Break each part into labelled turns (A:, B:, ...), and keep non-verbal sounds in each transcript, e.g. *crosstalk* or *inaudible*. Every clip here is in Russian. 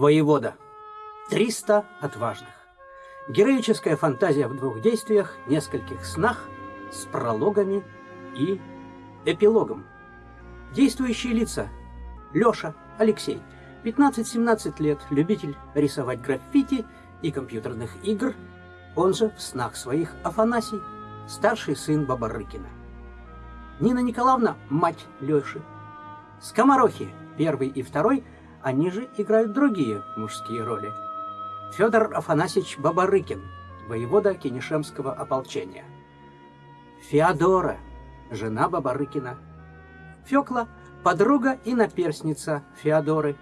A: Воевода. 300 отважных. Героическая фантазия в двух действиях, нескольких снах, с прологами и эпилогом. Действующие лица. Лёша, Алексей, 15-17 лет, любитель рисовать граффити и компьютерных игр, он же в снах своих Афанасий, старший сын Бабарыкина. Нина Николаевна – мать Лёши. Скоморохи, первый и второй, они же играют другие мужские роли. Федор Афанасьевич Бабарыкин, воевода Кенешемского ополчения. Феодора, жена Бабарыкина. Фёкла – подруга и наперсница Феодоры.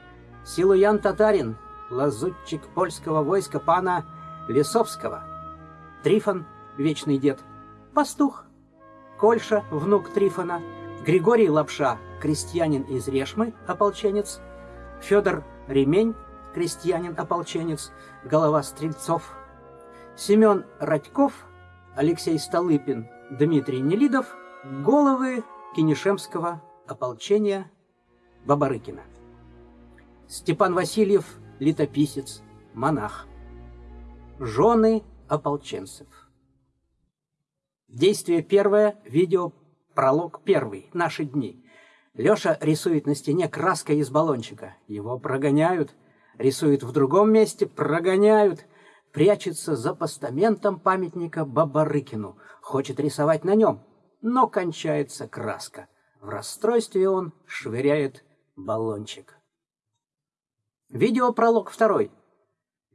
A: Силуян Татарин, лазутчик польского войска пана Лесовского. Трифон, вечный дед. Пастух. Кольша, внук Трифона. Григорий Лапша, крестьянин из Решмы, ополченец. Федор Ремень, крестьянин-ополченец, голова Стрельцов. Семен Радьков, Алексей Столыпин, Дмитрий Нелидов, головы Кинешемского ополчения Бабарыкина. Степан Васильев, летописец, монах. Жены ополченцев. Действие первое, видео, пролог первый, наши дни. Леша рисует на стене краской из баллончика. Его прогоняют. Рисует в другом месте, прогоняют. Прячется за постаментом памятника Бабарыкину. Хочет рисовать на нем, но кончается краска. В расстройстве он швыряет баллончик. Видеопролог второй.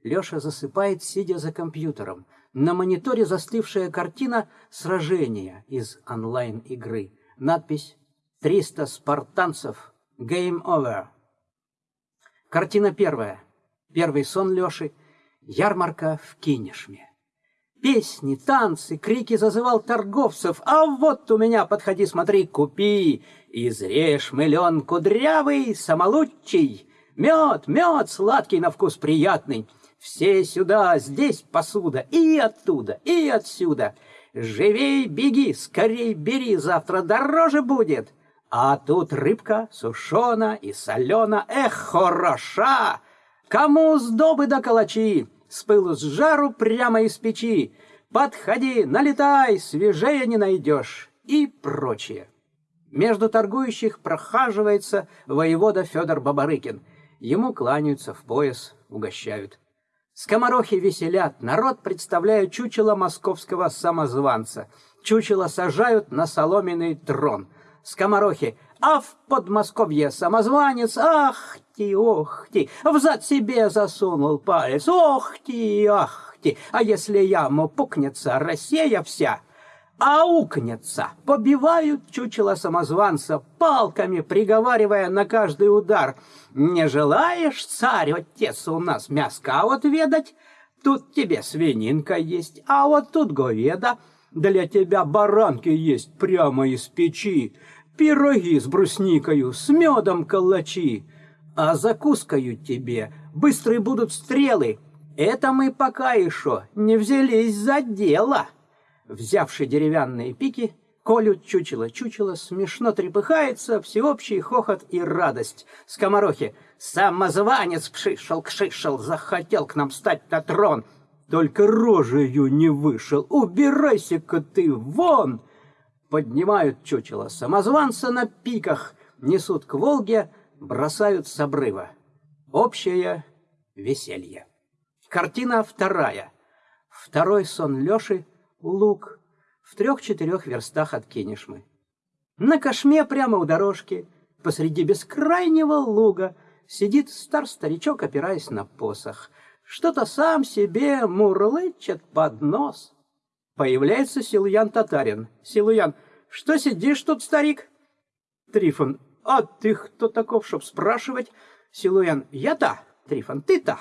A: Леша засыпает, сидя за компьютером. На мониторе застывшая картина сражения из онлайн-игры. Надпись «300 спартанцев. Game over». Картина первая. Первый сон Леши. Ярмарка в Кинешме. Песни, танцы, крики зазывал торговцев. А вот у меня, подходи, смотри, купи. Изрежь миллион кудрявый, самолучий. Мед, мед, сладкий на вкус приятный. Все сюда, здесь посуда, и оттуда, и отсюда. Живей, беги, скорей бери, завтра дороже будет. А тут рыбка сушена и солена, эх, хороша! Кому сдобы да калачи, с пылу с жару прямо из печи. Подходи, налетай, свежее не найдешь и прочее. Между торгующих прохаживается воевода Федор Бабарыкин — Ему кланяются в пояс, угощают. Скоморохи веселят, народ представляет чучело московского самозванца. Чучело сажают на соломенный трон. Скоморохи, а в Подмосковье самозванец, ах ти, ох ти, взад себе засунул палец, ох ти, ах ти, а если яму пукнется Россия вся — аукнется, побивают чучело самозванца палками, приговаривая на каждый удар. Не желаешь, царь, отец у нас мяска а вот ведать? Тут тебе свининка есть, а вот тут говеда. Для тебя баранки есть прямо из печи, пироги с брусникою, с медом калачи. А закускаю тебе быстрые будут стрелы. Это мы пока еще не взялись за дело» взявший деревянные пики, колют чучело-чучело, смешно трепыхается, всеобщий хохот и радость. Скоморохи, самозванец пшишел-кшишел, захотел к нам стать на трон. Только рожею не вышел, убирайся-ка ты вон! Поднимают чучело самозванца на пиках, несут к Волге, бросают с обрыва. Общее веселье. Картина вторая. Второй сон Лёши луг в трех-четырех верстах от Кенишмы. На кошме прямо у дорожки, посреди бескрайнего луга, сидит стар-старичок, опираясь на посох. Что-то сам себе мурлычет под нос. Появляется Силуян Татарин. Силуян, что сидишь тут, старик? Трифон, а ты кто таков, чтоб спрашивать? Силуян, я-то. Трифон, ты-то.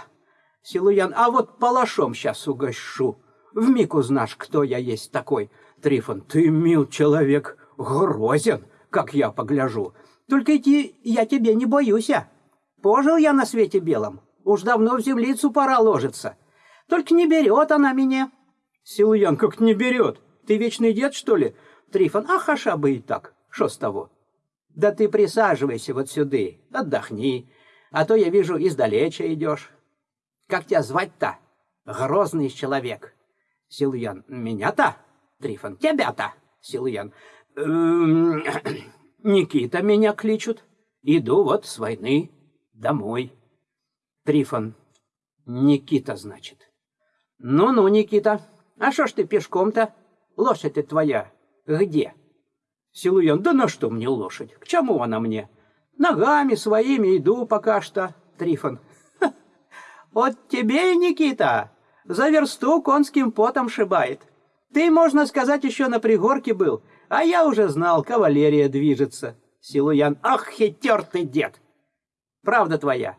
A: Силуян, а вот палашом сейчас угощу. Вмиг узнашь, кто я есть такой. Трифон, ты, мил человек, грозен, как я погляжу. Только идти я тебе не боюсь. А. Пожил я на свете белом. Уж давно в землицу пора ложиться. Только не берет она меня. Силуян, как не берет? Ты вечный дед, что ли? Трифон, ах, аша бы и так. Что с того? Да ты присаживайся вот сюда, отдохни. А то я вижу, издалеча идешь. Как тебя звать-то? Грозный человек. Силуян. Меня-то? Трифон. Тебя-то? Силуян. «Эм, *clears throat* Никита меня кличут. Иду вот с войны домой. Трифон. Никита, значит. Ну-ну, Никита, а что ж ты пешком-то? Лошадь ты твоя где? Силуян. Да на что мне лошадь? К чему она мне? Ногами своими иду пока что. Трифон. Вот тебе и Никита. За версту конским потом шибает. Ты, можно сказать, еще на пригорке был, а я уже знал, кавалерия движется. Силуян. Ах, хитер ты, дед! Правда твоя.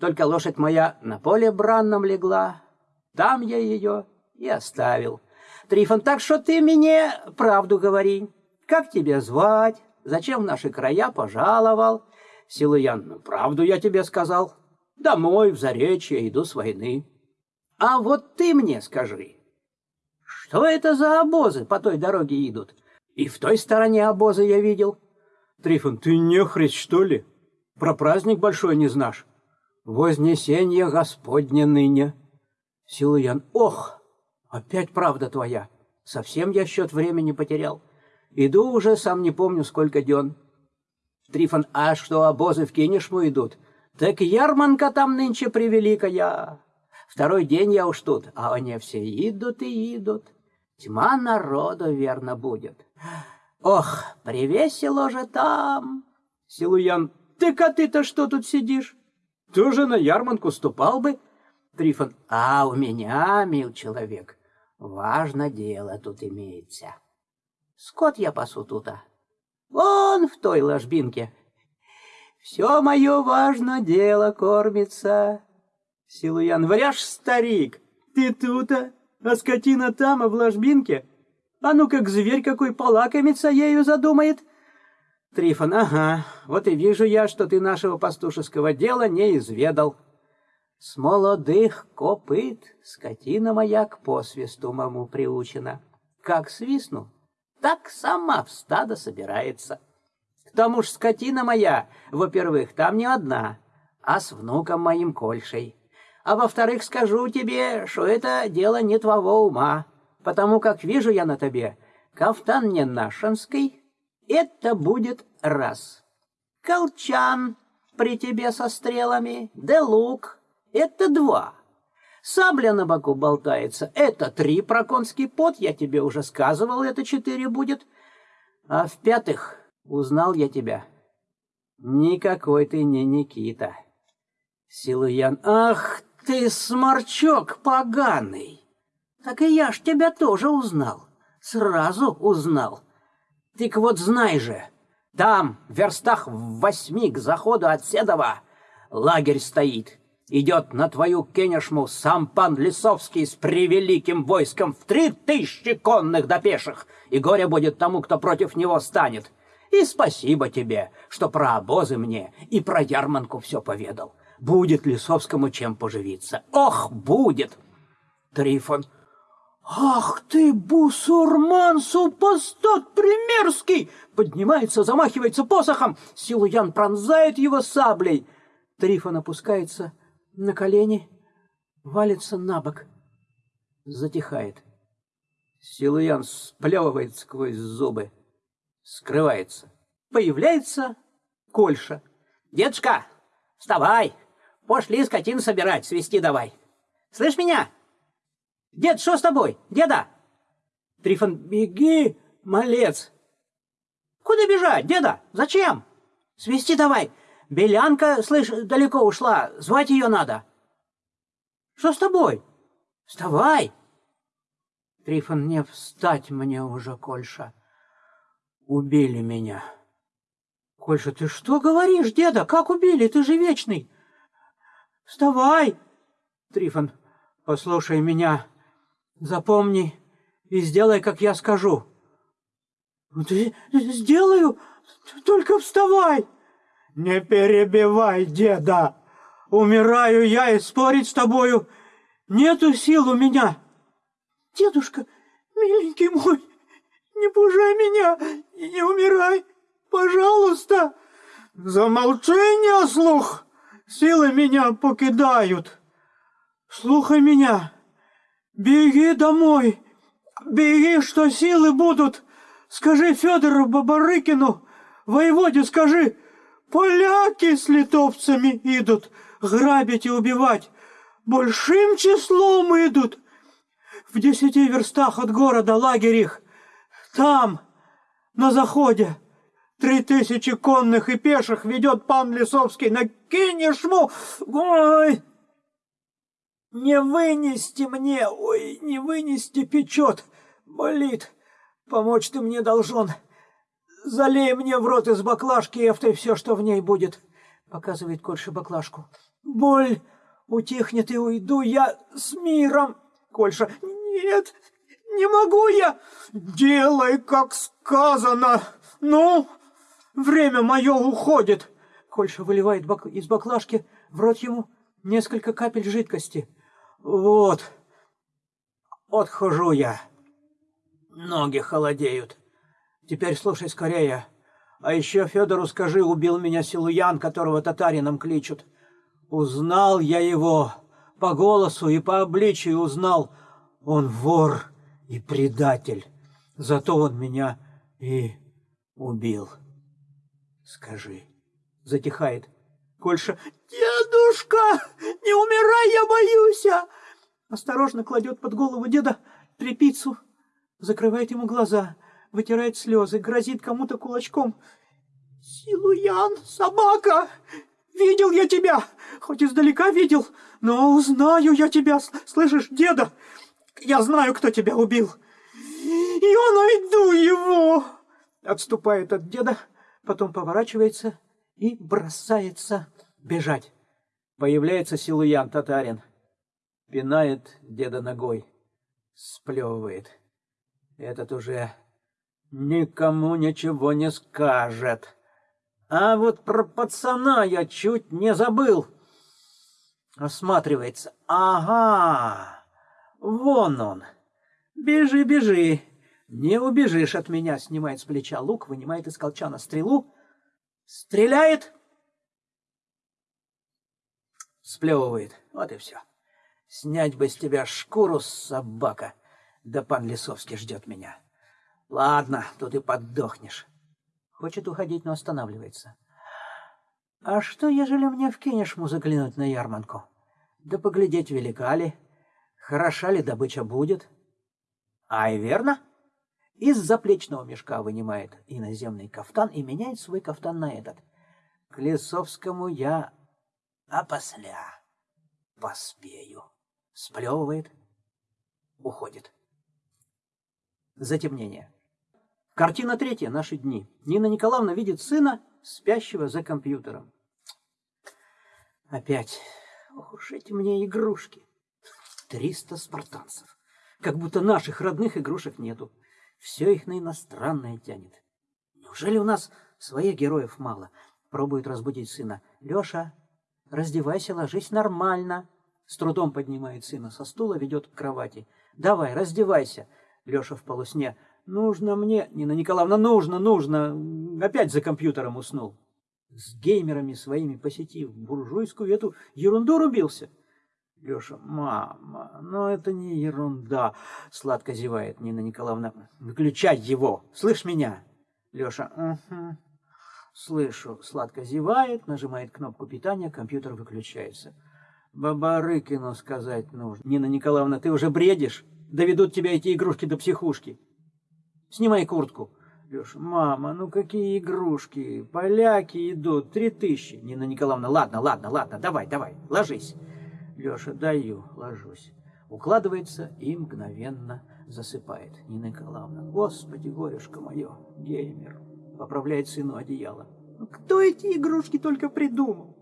A: Только лошадь моя на поле бранном легла. Там я ее и оставил. Трифон, так что ты мне правду говори. Как тебя звать? Зачем в наши края пожаловал? Силуян, ну, правду я тебе сказал. Домой, в Заречье, иду с войны. А вот ты мне скажи, что это за обозы по той дороге идут? И в той стороне обозы я видел. Трифон, ты не что ли? Про праздник большой не знаешь? Вознесение Господне ныне. Силуян, ох, опять правда твоя. Совсем я счет времени потерял. Иду уже, сам не помню, сколько дён. Трифон, а что обозы в Кинешму идут? Так ярманка там нынче превеликая. Второй день я уж тут, а они все идут и идут. Тьма народу верно будет. Ох, привесело же там. Силуян, ты-ка ты-то что тут сидишь? Тоже на ярманку ступал бы. Трифон, а у меня, мил человек, важно дело тут имеется. Скот я пасу тута. Вон в той ложбинке. Все мое важно дело кормится. Силуян, вряж, старик, ты тута, а скотина там, а в ложбинке? А ну как зверь какой полакомиться ею задумает. Трифон, ага, вот и вижу я, что ты нашего пастушеского дела не изведал. С молодых копыт скотина моя к посвисту маму приучена. Как свистну, так сама в стадо собирается. К тому ж скотина моя, во-первых, там не одна, а с внуком моим Кольшей. А во-вторых, скажу тебе, что это дело не твоего ума, потому как вижу я на тебе кафтан не нашинский, это будет раз. Колчан при тебе со стрелами, да лук, это два. Сабля на боку болтается. Это три проконский пот, я тебе уже сказывал, это четыре будет. А в-пятых, узнал я тебя. Никакой ты не Никита. Силуян, ах ты, сморчок поганый! Так и я ж тебя тоже узнал. Сразу узнал. Ты вот знай же, там, в верстах в восьми к заходу от Седова, лагерь стоит идет на твою Кенешму сам пан Лисовский с превеликим войском в три тысячи конных до пеших, и горе будет тому, кто против него станет. И спасибо тебе, что про обозы мне и про ярманку все поведал. Будет Лисовскому чем поживиться. Ох, будет! Трифон. Ах ты, бусурман, супостат примерский! Поднимается, замахивается посохом. Силуян пронзает его саблей. Трифон опускается на колени, валится на бок, затихает. Силуян сплевывает сквозь зубы, скрывается. Появляется Кольша. «Дедушка, вставай! Пошли скотину собирать, свести давай. Слышь меня? Дед, что с тобой? Деда?» Трифон, беги, малец. Куда бежать, деда? Зачем? Свести давай. Белянка, слышь, далеко ушла, звать ее надо. Что с тобой? Вставай! Трифон, не встать мне уже, Кольша. Убили меня. Кольша, ты что говоришь, деда? Как убили? Ты же вечный. Вставай! Трифон, послушай меня. Запомни и сделай, как я скажу. Сделаю, только вставай. Не перебивай, деда. Умираю я, и спорить с тобою нету сил у меня. Дедушка, миленький мой, не пужай меня и не умирай, пожалуйста. Замолчи, не слух.
B: Силы меня покидают. Слухай меня. Беги домой. Беги, что силы будут. Скажи Федору Бабарыкину, воеводе скажи, поляки с литовцами идут грабить и убивать. Большим числом идут. В десяти верстах от города лагерь их. Там, на заходе, три тысячи конных и пеших ведет пан Лисовский на Кинешму. Ой, не вынести мне, ой, не вынести печет, болит. Помочь ты мне должен. Залей мне в рот из баклажки эфтой все, что в ней будет. Показывает Кольша баклажку. Боль утихнет и уйду я с миром. Кольша. Нет, не могу я. Делай, как сказано. Ну, время мое уходит. Кольша выливает бак... из баклажки в рот ему несколько капель жидкости. Вот, отхожу я. Ноги холодеют. Теперь слушай скорее. А еще Федору скажи, убил меня Силуян, которого татарином кличут. Узнал я его по голосу и по обличию узнал. Он вор и предатель. Зато он меня и убил. Скажи. Затихает. Кольша. Дедушка, не умирай, я боюсь. Осторожно кладет под голову деда трепицу закрывает ему глаза, вытирает слезы, грозит кому-то кулачком. «Силуян, собака! Видел я тебя! Хоть издалека видел, но узнаю я тебя, слышишь, деда? Я знаю, кто тебя убил. Я найду его!» Отступает от деда, потом поворачивается и бросается бежать. Появляется Силуян, татарин. Пинает деда ногой, сплевывает. Этот уже никому ничего не скажет. А вот про пацана я чуть не забыл. Осматривается. Ага, вон он. Бежи, бежи. Не убежишь от меня. Снимает с плеча лук, вынимает из колчана стрелу. Стреляет. Сплевывает. Вот и все. Снять бы с тебя шкуру, собака. Да пан Лисовский ждет меня. Ладно, тут и поддохнешь. Хочет уходить, но останавливается. А что, ежели мне в Кинешму заглянуть на ярманку? Да поглядеть, велика ли, хороша ли добыча будет. Ай, верно? Из заплечного мешка вынимает иноземный кафтан и меняет свой кафтан на этот. К Лисовскому я опосля поспею. Сплевывает, уходит. Затемнение. Картина третья. Наши дни. Нина Николаевна видит сына, спящего за компьютером. Опять. Ох уж эти мне игрушки. Триста спартанцев. Как будто наших родных игрушек нету. Все их на иностранное тянет. Неужели у нас своих героев мало? Пробует разбудить сына. Леша, раздевайся, ложись нормально. С трудом поднимает сына со стула, ведет к кровати. Давай, раздевайся. Леша в полусне. «Нужно мне, Нина Николаевна, нужно, нужно!» Опять за компьютером уснул. С геймерами своими посетив буржуйскую эту ерунду рубился. Леша, мама, ну это не ерунда, сладко зевает Нина Николаевна. Выключай его, слышь меня? Леша, угу. Слышу, сладко зевает, нажимает кнопку питания, компьютер выключается. Бабарыкину сказать нужно. Нина Николаевна, ты уже бредишь? доведут тебя эти игрушки до психушки. Снимай куртку. Леша, мама, ну какие игрушки? Поляки идут, три тысячи. Нина Николаевна, ладно, ладно, ладно, давай, давай, ложись. Леша, даю, ложусь. Укладывается и мгновенно засыпает. Нина Николаевна, господи, горюшка мое, геймер. Поправляет сыну одеяло. Ну, кто эти игрушки только придумал?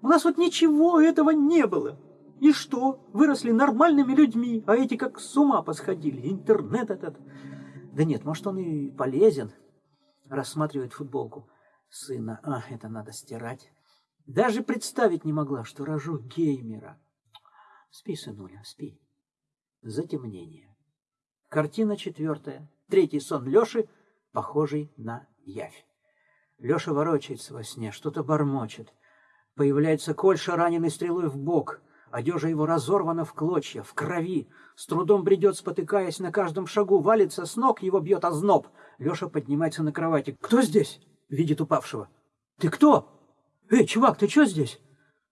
B: У нас вот ничего этого не было. И что? Выросли нормальными людьми, а эти как с ума посходили. Интернет этот. Да нет, может, он и полезен. Рассматривает футболку сына. А, это надо стирать. Даже представить не могла, что рожу геймера. Спи, сынуля, спи. Затемнение. Картина четвертая. Третий сон Леши, похожий на явь. Леша ворочается во сне, что-то бормочет.
A: Появляется Кольша, раненый стрелой в бок. Одежа его разорвана в клочья, в крови. С трудом бредет, спотыкаясь на каждом шагу. Валится с ног, его бьет озноб. Леша поднимается на кровати. «Кто здесь?» — видит упавшего. «Ты кто? Эй, чувак, ты что здесь?»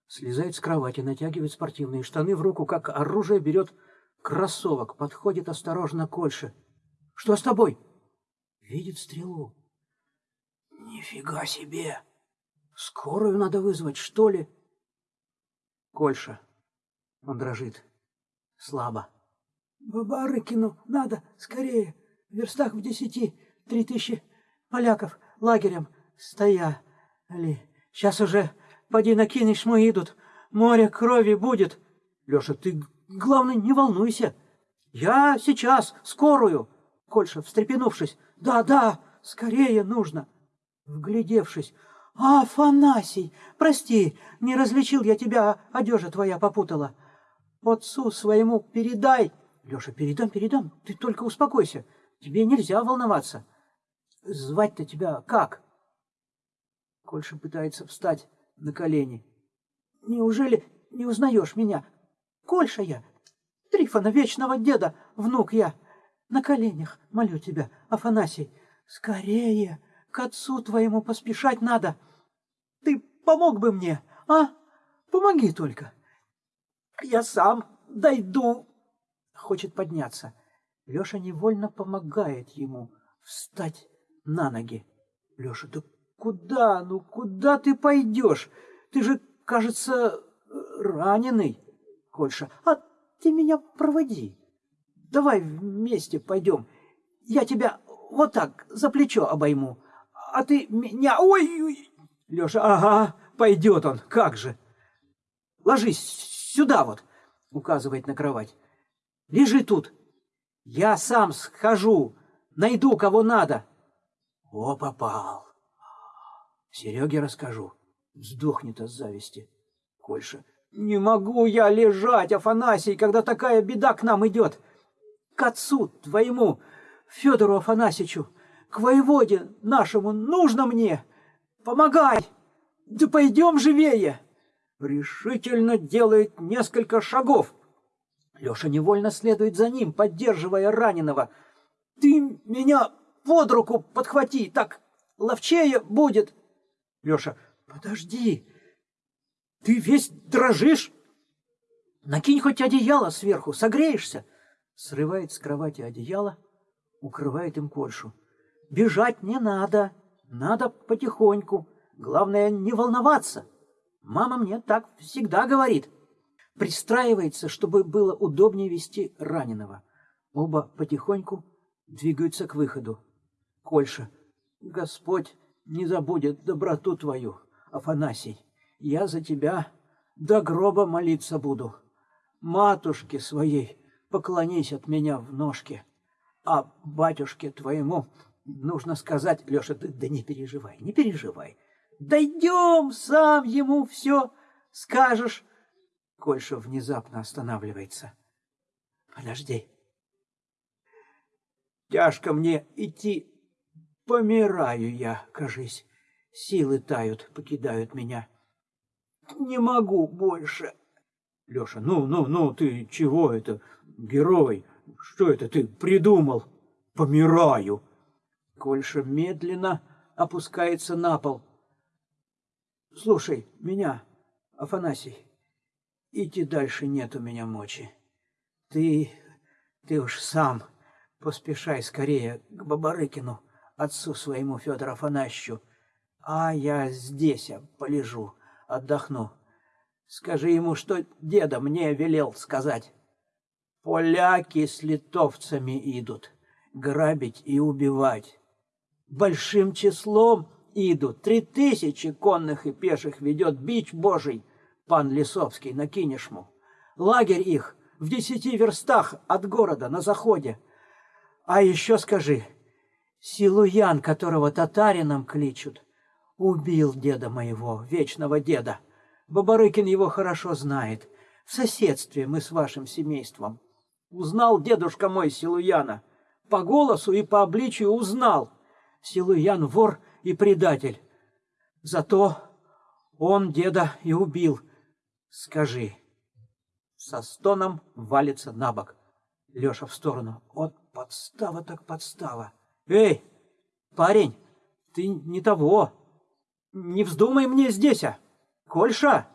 A: Слезает с кровати, натягивает спортивные штаны в руку, как оружие берет кроссовок, подходит осторожно к Ольше. «Что с тобой?» Видит стрелу. «Нифига себе! Скорую надо вызвать, что ли?» Кольша. Он дрожит. Слабо. «Бабарыкину надо, скорее! В верстах в десяти, три тысячи поляков лагерем стояли. Сейчас уже, поди накинешь, мы идут. Море крови будет. Леша, ты, главное, не волнуйся. Я сейчас, скорую!» Кольша, встрепенувшись. «Да, да, скорее нужно!» Вглядевшись. «А, Афанасий, прости, не различил я тебя, одежа твоя попутала. Отцу своему передай!» «Леша, передам, передам, ты только успокойся, тебе нельзя волноваться. Звать-то тебя как?» Кольша пытается встать на колени. «Неужели не узнаешь меня? Кольша я, Трифона вечного деда, внук я!» На коленях молю тебя, Афанасий, скорее к отцу твоему поспешать надо. Ты помог бы мне, а? Помоги только. Я сам дойду. Хочет подняться. Леша невольно помогает ему встать на ноги. Леша, да куда, ну куда ты пойдешь? Ты же, кажется, раненый. Кольша, а ты меня проводи. Давай вместе пойдем. Я тебя вот так за плечо обойму, а ты меня... Ой! ой. Леша, ага, пойдет он, как же. Ложись сюда вот, указывает на кровать. Лежи тут. Я сам схожу, найду кого надо. О, попал. Сереге расскажу. Сдохнет от зависти. Кольша. Не могу я лежать, Афанасий, когда такая беда к нам идет к отцу твоему, Федору Афанасьевичу, к воеводе нашему, нужно мне. Помогай! Да пойдем живее!» Решительно делает несколько шагов. Леша невольно следует за ним, поддерживая раненого. «Ты меня под руку подхвати, так ловчее будет!» Леша, «Подожди, ты весь дрожишь? Накинь хоть одеяло сверху, согреешься!» срывает с кровати одеяло, укрывает им Кольшу. «Бежать не надо, надо потихоньку. Главное, не волноваться. Мама мне так всегда говорит». Пристраивается, чтобы было удобнее вести раненого. Оба потихоньку двигаются к выходу. Кольша. «Господь не забудет доброту твою, Афанасий. Я за тебя до гроба молиться буду. Матушке своей поклонись от меня в ножке. А батюшке твоему нужно сказать, Леша, ты да не переживай, не переживай. Дойдем, сам ему все скажешь. Кольша внезапно останавливается. Подожди. Тяжко мне идти. Помираю я, кажись. Силы тают, покидают меня. Не могу больше. Леша, ну, ну, ну, ты чего это? Герой, что это ты придумал? Помираю. Кольша медленно опускается на пол. Слушай меня, Афанасий, идти дальше нет у меня мочи. Ты, ты уж сам поспешай скорее к Бабарыкину, отцу своему Федору Афанасьевичу, а я здесь полежу, отдохну. Скажи ему, что деда мне велел сказать. Поляки с литовцами идут, грабить и убивать. Большим числом идут, три тысячи конных и пеших ведет бич божий, пан Лисовский на Кинешму. Лагерь их в десяти верстах от города на заходе. А еще скажи, Силуян, которого татарином кличут, убил деда моего, вечного деда. Бабарыкин его хорошо знает. В соседстве мы с вашим семейством. Узнал дедушка мой Силуяна. По голосу и по обличию узнал. Силуян вор и предатель. Зато
B: Он деда и убил. Скажи. Со стоном валится на бок. Леша в сторону. Вот подстава так подстава. Эй, парень, ты не того. Не вздумай мне здесь, а. Кольша!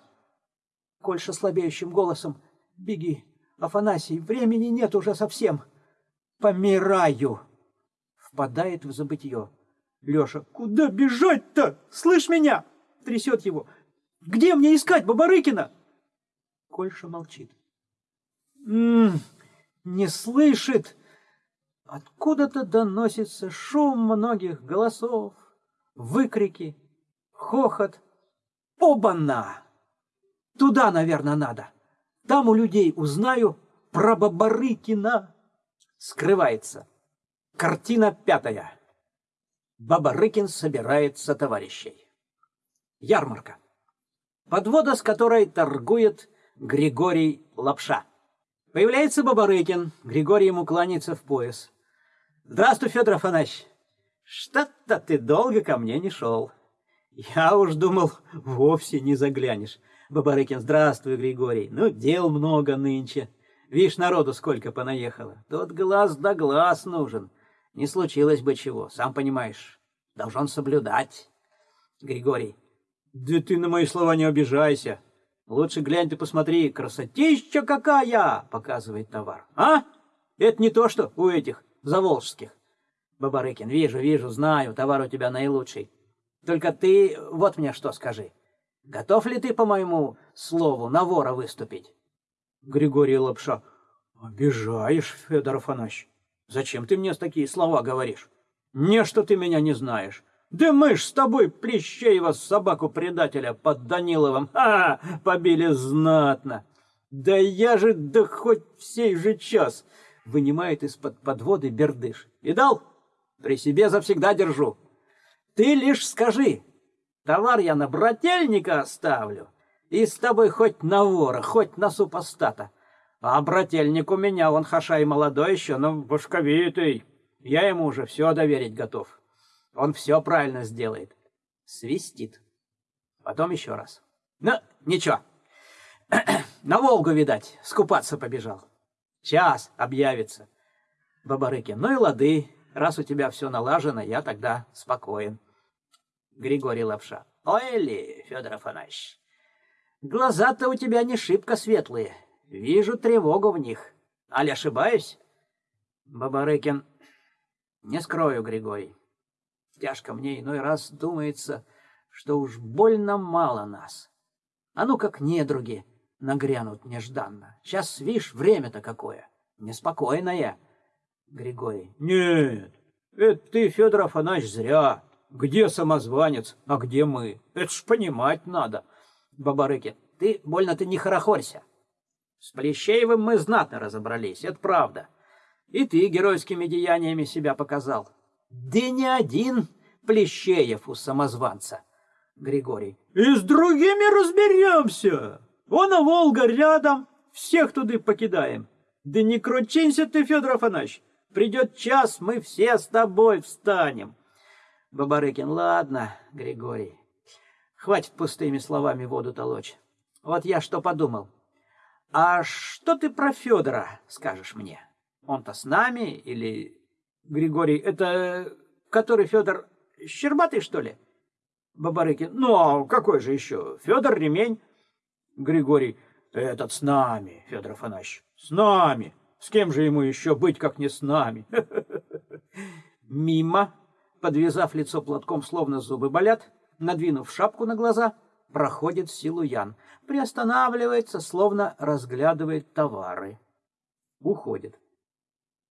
B: Кольша слабеющим голосом. Беги, Афанасий, времени нет уже совсем. Помираю. Впадает в забытье. Леша, куда бежать-то? Слышь меня? Трясет его. Где мне искать Бабарыкина? Кольша молчит. М -м, не слышит. Откуда-то доносится шум многих голосов, выкрики, хохот. Оба-на! Туда, наверное, надо. Там у людей узнаю про Бабарыкина. Скрывается. Картина пятая. Бабарыкин собирается товарищей. Ярмарка. Подвода, с которой торгует Григорий Лапша. Появляется Бабарыкин, Григорий ему кланяется в пояс. «Здравствуй, Федор Афанасьевич! Что-то ты долго ко мне не шел. Я уж думал, вовсе не заглянешь. Бабарыкин, здравствуй, Григорий. Ну, дел много нынче. Видишь, народу сколько понаехало. Тот глаз да глаз нужен. Не случилось бы чего, сам понимаешь. Должен соблюдать. Григорий. Да ты на мои слова не обижайся. Лучше глянь ты посмотри, красотища какая, показывает товар. А? Это не то, что у этих заволжских. Бабарыкин, вижу, вижу, знаю, товар у тебя наилучший. Только ты вот мне что скажи. Готов ли ты, по моему слову, на вора выступить? Григорий Лапша. Обижаешь, Федор Афанасьевич. Зачем ты мне такие слова говоришь? Не, что ты меня не знаешь. Да мы ж с тобой Плещеева собаку-предателя под Даниловым а, побили знатно. Да я же, да хоть в сей же час, вынимает из-под подводы бердыш. Видал? При себе завсегда держу. Ты лишь скажи, товар я на брательника оставлю, и с тобой хоть на вора, хоть на супостата. А брательник у меня, он хашай молодой еще, но башковитый. Я ему уже все доверить готов. Он все правильно сделает. Свистит. Потом еще раз. Ну, ничего. *clears throat* На Волгу, видать, скупаться побежал. Час объявится. Бабарыкин, ну и лады. Раз у тебя все налажено, я тогда спокоен. Григорий Лапша. Ой ли, Федор Афанасьевич, глаза-то у тебя не шибко светлые. Вижу тревогу в них. Али ошибаюсь? Бабарыкин. Не скрою, Григорий. Тяжко мне иной раз думается, что уж больно мало нас. А ну как недруги нагрянут нежданно. Сейчас, видишь, время-то какое. Неспокойное. Григорий. Нет, это ты, Федор Афанасьевич, зря. Где самозванец, а где мы? Это ж понимать надо. Бабарыки, ты больно ты не хорохорься. С Плещеевым мы знатно разобрались, это правда. И ты геройскими деяниями себя показал. Да не один Плещеев у самозванца. Григорий. И с другими разберемся. Вон а Волга рядом, всех туды покидаем. Да не кручинься ты, Федор Афанасьевич. Придет час, мы все с тобой встанем. Бабарыкин, ладно, Григорий, хватит пустыми словами воду толочь. Вот я что подумал. А что ты про Федора скажешь мне? Он-то с нами или... Григорий, это который Федор Щербатый, что ли? Бабарыкин, ну а какой же еще? Федор Ремень. Григорий, этот с нами, Федор Афанасьевич, с нами. С кем же ему еще быть, как не с нами? *laughs* Мимо подвязав лицо платком, словно зубы болят, надвинув шапку на глаза, проходит Силуян, приостанавливается, словно разглядывает товары. Уходит.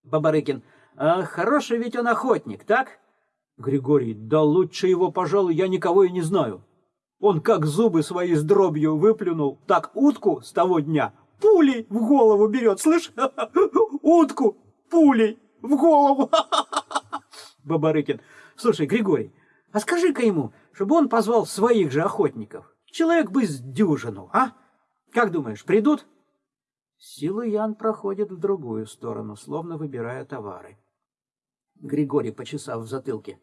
B: Бабарыкин. А хороший ведь он охотник, так? Григорий. Да лучше его, пожалуй, я никого и не знаю. Он как зубы свои с дробью выплюнул, так утку с того дня пулей в голову берет, слышь? *laughs* Утку пулей в голову. *laughs* Бабарыкин. Слушай, Григорий, а скажи-ка ему, чтобы он позвал своих же охотников. Человек бы с дюжину, а? Как думаешь, придут? Силы Ян проходит в другую сторону, словно выбирая товары. Григорий, почесав в затылке.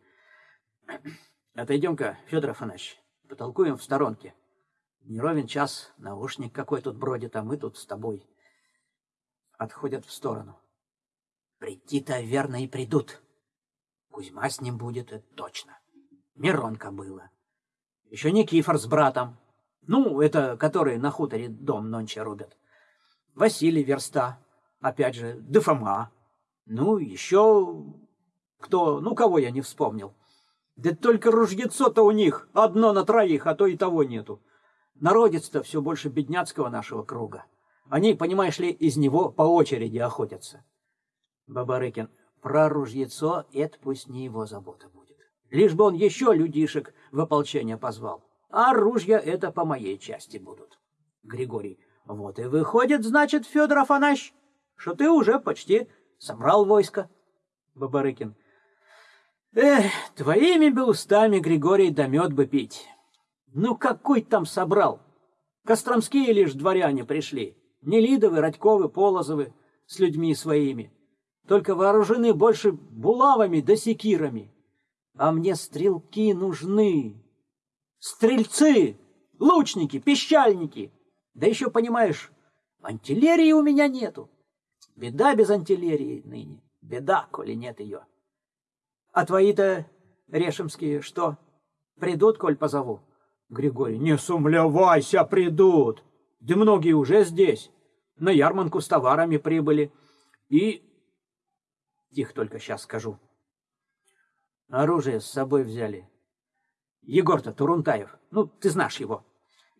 B: *clears throat* Отойдем-ка, Федор Афанасьевич, потолкуем в сторонке.
A: Не ровен час, наушник какой тут бродит, а мы тут с тобой. Отходят в сторону. Прийти-то верно и придут. Кузьма с ним будет, это точно. Миронка было. Еще Никифор с братом. Ну, это которые на хуторе дом нонче рубят. Василий Верста, опять же, Дефома. Ну, еще кто, ну, кого я не вспомнил. Да только ружьецо-то у них одно на троих, а то и того нету. Народец-то все больше бедняцкого нашего круга. Они, понимаешь ли, из него по очереди охотятся. Бабарыкин, про ружьецо это пусть не его забота будет. Лишь бы он еще людишек в ополчение позвал. А ружья это по моей части будут. Григорий, вот и выходит, значит, Федор Афанасьевич, что ты уже почти собрал войско. Бабарыкин, эх, твоими бы устами, Григорий, да мед бы пить. Ну какой там собрал? Костромские лишь дворяне пришли. Нелидовы, Радьковы, Полозовы с людьми своими. Только вооружены больше булавами да секирами. А мне стрелки нужны. Стрельцы, лучники, пищальники. Да еще, понимаешь, антиллерии у меня нету. Беда без антиллерии ныне. Беда, коли нет ее. А твои-то решемские что? Придут, коль позову? Григорий, не сумлявайся, придут. Да многие уже здесь. На ярманку с товарами прибыли. И... Тихо только сейчас скажу. Оружие с собой взяли. Егор-то Турунтаев, ну, ты знаешь его.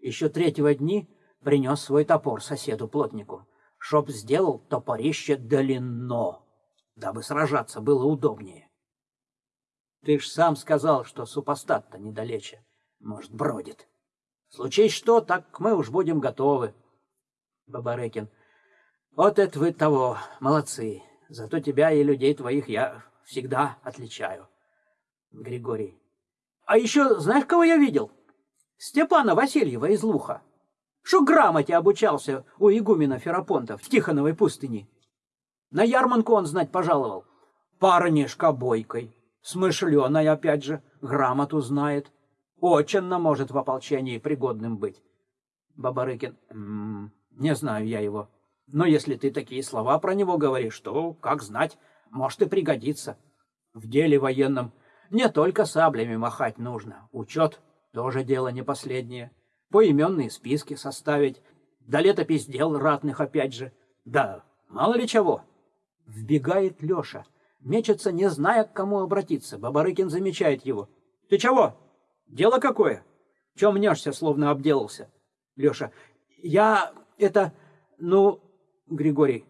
A: Еще третьего дни принес свой топор соседу-плотнику, чтоб сделал топорище длинно, дабы сражаться было удобнее. Ты ж сам сказал, что супостат-то недалече. Может, бродит. Случись что, так мы уж будем готовы. Бабарыкин. Вот это вы того, молодцы. Зато тебя и людей твоих я всегда отличаю. Григорий. А еще знаешь, кого я видел? Степана Васильева из Луха. Что грамоте обучался у игумена Ферапонта в Тихоновой пустыне. На ярманку он знать пожаловал. Парнишка бойкой, смышленой опять же, грамоту знает. Очень может в ополчении пригодным быть. Бабарыкин. М -м, не знаю я его. Но если ты такие слова про него говоришь, то, как знать, может и пригодится. В деле военном не только саблями махать нужно. Учет тоже дело не последнее. Поименные списки составить. Да летопись дел ратных опять же. Да мало ли чего. Вбегает Леша. Мечется, не зная, к кому обратиться. Бабарыкин замечает его. «Ты чего?» Дело какое? Чем мнешься, словно обделался? Леша. Я это, ну, Григорий.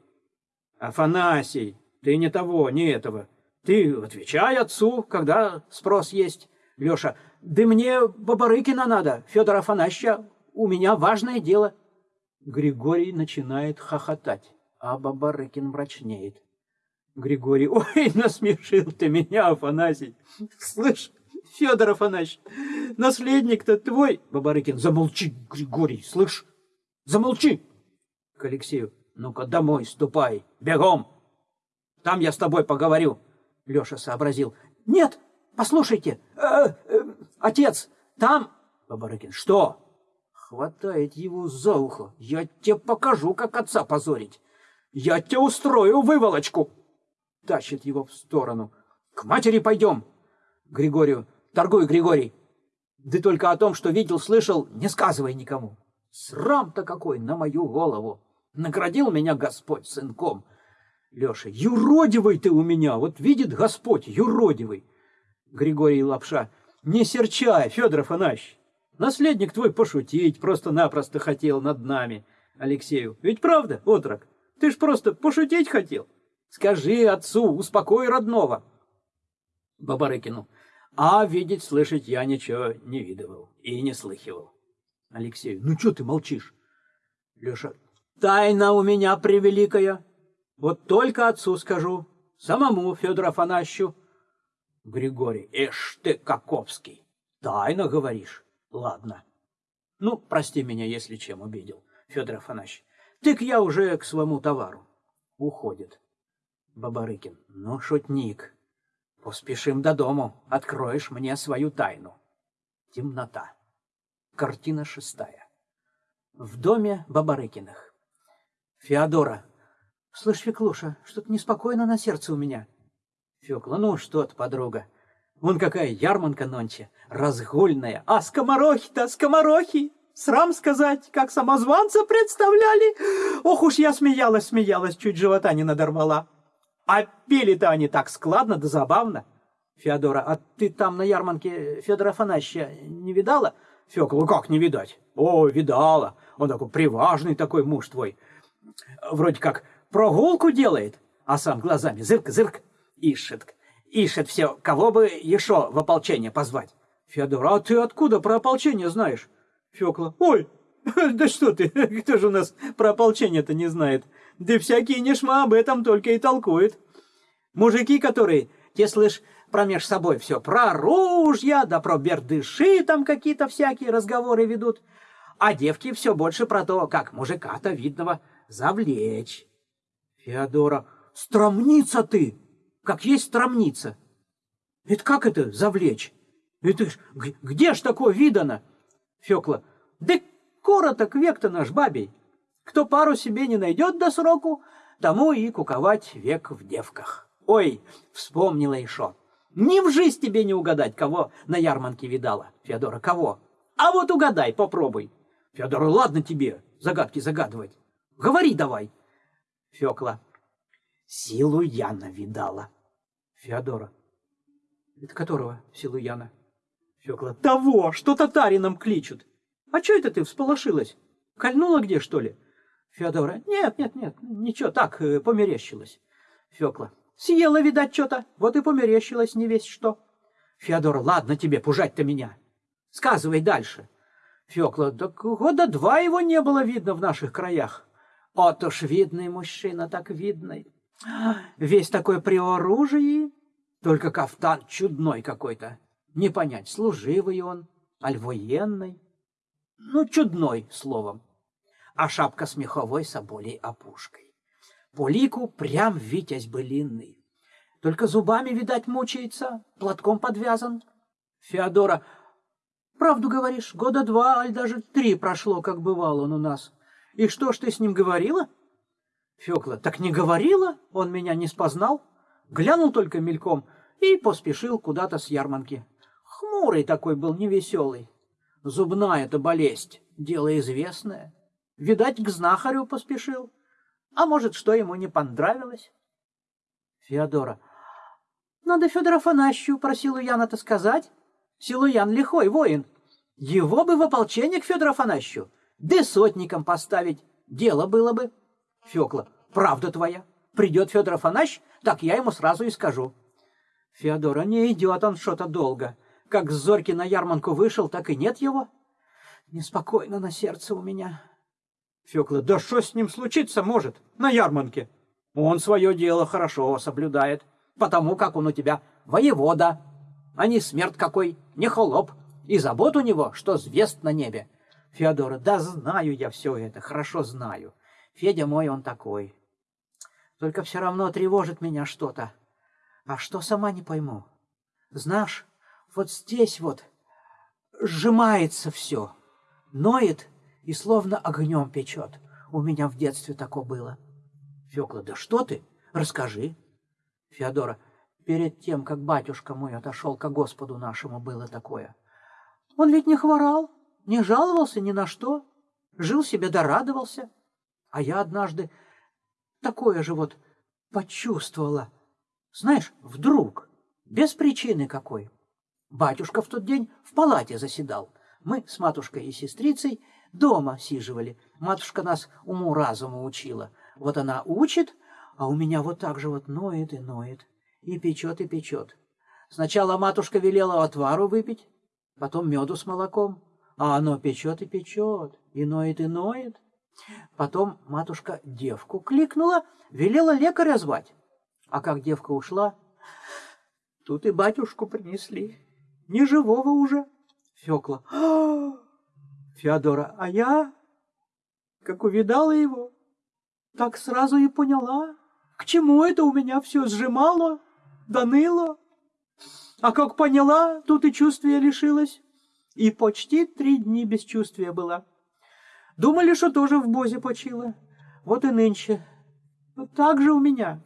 A: Афанасий, ты не того, не этого. Ты отвечай отцу, когда спрос есть. Леша. Да мне Бабарыкина надо, Федор Афанасьевича. У меня важное дело. Григорий начинает хохотать, а Бабарыкин мрачнеет. Григорий. *laughs* Ой, насмешил ты меня, Афанасий. Слышь, Федор Афанасьевич, наследник-то твой. Бабарыкин, замолчи, Григорий, слышь? Замолчи. К Алексею, ну-ка домой ступай, бегом. Там я с тобой поговорю. Леша сообразил. Нет, послушайте, э, э, отец, там... Бабарыкин, что? Хватает его за ухо. Я тебе покажу, как отца позорить. Я тебе устрою выволочку. Тащит его в сторону. К матери пойдем. Григорию, торгуй, Григорий. Да только о том, что видел, слышал, не сказывай никому. Срам-то какой на мою голову. Наградил меня Господь сынком. Леша, юродивый ты у меня, вот видит Господь, юродивый. Григорий Лапша, не серчай, Федор Афанасьевич. Наследник твой пошутить просто-напросто хотел над нами. Алексею, ведь правда, отрок? Ты ж просто пошутить хотел. Скажи отцу, успокой родного. Бабарыкину, а видеть, слышать я ничего не видывал и не слыхивал. Алексей, ну что ты молчишь? Леша, тайна у меня превеликая. Вот только отцу скажу, самому Федору Афанасьевичу. Григорий, эш ты, Каковский, тайно говоришь? Ладно. Ну, прости меня, если чем обидел, Федор Афанасьевич. Тык я уже к своему товару. Уходит. Бабарыкин, ну, шутник, Поспешим до дому, откроешь мне свою тайну. Темнота. Картина шестая. В доме Бабарыкиных. Феодора. Слышь, Феклуша, что-то неспокойно на сердце у меня. Фёкла, ну что ты, подруга. Вон какая ярманка нонче, разгульная. А скоморохи-то, скоморохи! Срам сказать, как самозванца представляли. Ох уж я смеялась, смеялась, чуть живота не надорвала. А пели-то они так складно да забавно. Феодора, а ты там на ярмарке Федора Афанасьевича не видала? Фёкла, как не видать? О, видала. Он такой приважный такой муж твой. Вроде как прогулку делает, а сам глазами зырк-зырк ищет. Ищет все, кого бы еще в ополчение позвать. Федор, а ты откуда про ополчение знаешь? Фёкла, ой, *laughs* да что ты, *laughs* кто же у нас про ополчение-то не знает? Да всякие нешма об этом только и толкуют. Мужики, которые, те, слышь, промеж собой все про ружья, да про бердыши там какие-то всякие разговоры ведут. А девки все больше про то, как мужика-то видного завлечь. Феодора, стромница ты! как есть стромница. Это как это завлечь? Это ж, где ж такое видано? Фёкла, да короток век-то наш бабей. Кто пару себе не найдет до сроку, тому и куковать век в девках. Ой, вспомнила еще. Ни в жизнь тебе не угадать, кого на ярмарке видала. Феодора, кого? А вот угадай, попробуй. Феодора, ладно тебе загадки загадывать. Говори давай. Фёкла, силу Яна видала. Феодора. Это которого, Силуяна? Фёкла. Того, что татарином кличут. А чё это ты всполошилась? Кольнула где, что ли? Феодора. Нет, нет, нет, ничего, так, э, померещилась. Фёкла. Съела, видать, что-то, вот и померещилась не весь что. Феодора. Ладно тебе, пужать-то меня. Сказывай дальше. Фёкла. Так года два его не было видно в наших краях. Вот уж видный мужчина, так видный. Весь такой при оружии, только кафтан чудной какой-то. Не понять, служивый он, аль военный. Ну, чудной, словом. А шапка с меховой соболей опушкой. По лику прям витязь былинный. Только зубами, видать, мучается, платком подвязан. Феодора, правду говоришь, года два, аль даже три прошло, как бывал он у нас. И что ж ты с ним говорила? Фёкла, так не говорила, он меня не спознал. Глянул только мельком и поспешил куда-то с ярманки. Хмурый такой был, невеселый. Зубная это болезнь, дело известное. Видать, к знахарю поспешил. А может, что ему не понравилось? Феодора. Надо Федора Афанасьевичу про Силуяна-то сказать. Силуян лихой воин. Его бы в ополчение к Федору Афанасьевичу, да сотником поставить. Дело было бы. Фёкла, правда твоя. Придет Федор Афанасьевич, так я ему сразу и скажу. Феодора, не идет он что-то долго. Как с Зорьки на ярманку вышел, так и нет его. Неспокойно на сердце у меня. Фёкла, да что с ним случиться может на ярманке? Он свое дело хорошо соблюдает, потому как он у тебя воевода, а не смерть какой, не холоп, и забот у него, что звезд на небе. Феодора, да знаю я все это, хорошо знаю. Федя мой он такой. Только все равно тревожит меня что-то. А что сама не пойму. Знаешь, вот здесь вот сжимается все, ноет и словно огнем печет. У меня в детстве такое было. Фёкла, да что ты? Расскажи. Феодора, перед тем, как батюшка мой отошел ко Господу нашему, было такое. Он ведь не хворал, не жаловался ни на что, жил себе да радовался. А я однажды такое же вот почувствовала. Знаешь, вдруг, без причины какой. Батюшка в тот день в палате заседал. Мы с матушкой и сестрицей дома сиживали. Матушка нас уму-разуму учила. Вот она учит, а у меня вот так же вот ноет и ноет, и печет, и печет. Сначала матушка велела отвару выпить, потом меду с молоком, а оно печет и печет, и ноет и ноет. Потом матушка девку кликнула, велела лекаря звать. А как девка ушла, тут и батюшку принесли. Не живого уже. Фёкла. Феодора, а я, как увидала его, так сразу и поняла, к чему это у меня все сжимало, доныло. А как поняла, тут и чувствия лишилась. И почти три дни без чувствия была.
B: Думали, что тоже в бозе почила. Вот и нынче. Вот так же у меня.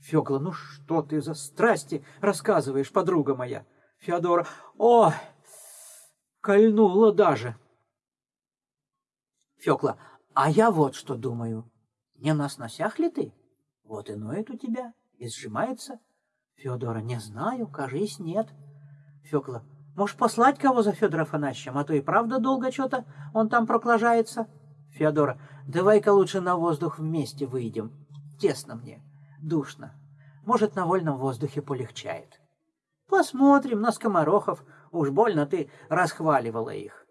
B: Фёкла, ну что ты за страсти рассказываешь, подруга моя? Феодора, о, кольнула даже. Фёкла, а я вот что думаю. Не на сносях ли ты? Вот и ноет у тебя, и сжимается. Федора, не знаю, кажись, нет. Фёкла, может, послать кого за Федора Афанасьевичем, а то и правда долго что-то он там проклажается. Феодора, давай-ка лучше на воздух вместе выйдем. Тесно мне, душно. Может, на вольном воздухе полегчает. Посмотрим на скоморохов. Уж больно ты расхваливала их.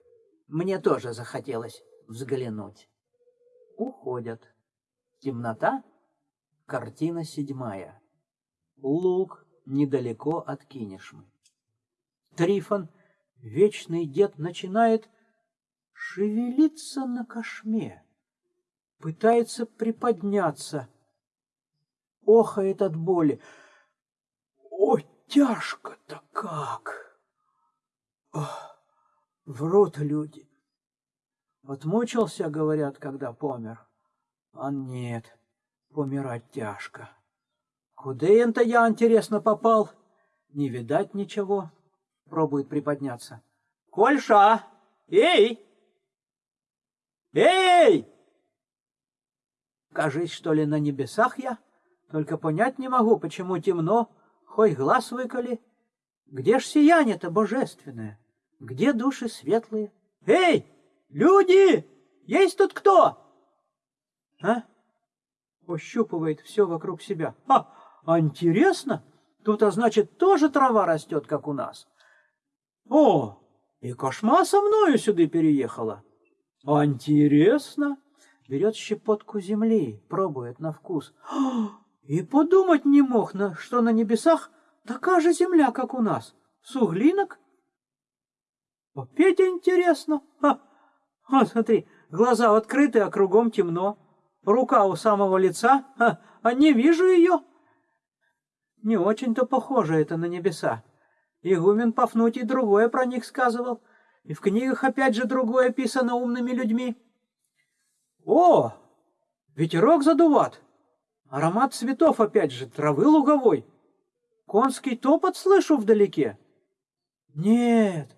B: Мне тоже захотелось взглянуть. Уходят. Темнота. Картина седьмая. Луг недалеко от Кинешмы. Трифон, вечный дед, начинает шевелиться на кошме, пытается приподняться, охает от боли. О, тяжко-то как! Ох, врут люди. Отмучился, говорят, когда помер. А нет, помирать тяжко. Куда это я, интересно, попал? Не видать ничего. Пробует приподняться. Кольша! Эй! Эй! Кажись, что ли, на небесах я? Только понять не могу, почему темно, хоть глаз выколи. Где ж сияние-то божественное? Где души светлые? Эй, люди! Есть тут кто? А? Ощупывает все вокруг себя. А, а интересно? Тут, а значит, тоже трава растет, как у нас. О, и кошма со мною сюда переехала. А интересно. Берет щепотку земли, пробует на вкус. И подумать не мог, что на небесах такая же земля, как у нас. Суглинок. Опять интересно. Ха. Вот смотри, глаза открыты, а кругом темно. Рука у самого лица, а, а не вижу ее. Не очень-то похоже это на небеса. Игумен Пафнутий другое про них сказывал, и в книгах опять же другое писано умными людьми. О, ветерок задуват, аромат цветов опять же, травы луговой. Конский топот слышу вдалеке. Нет,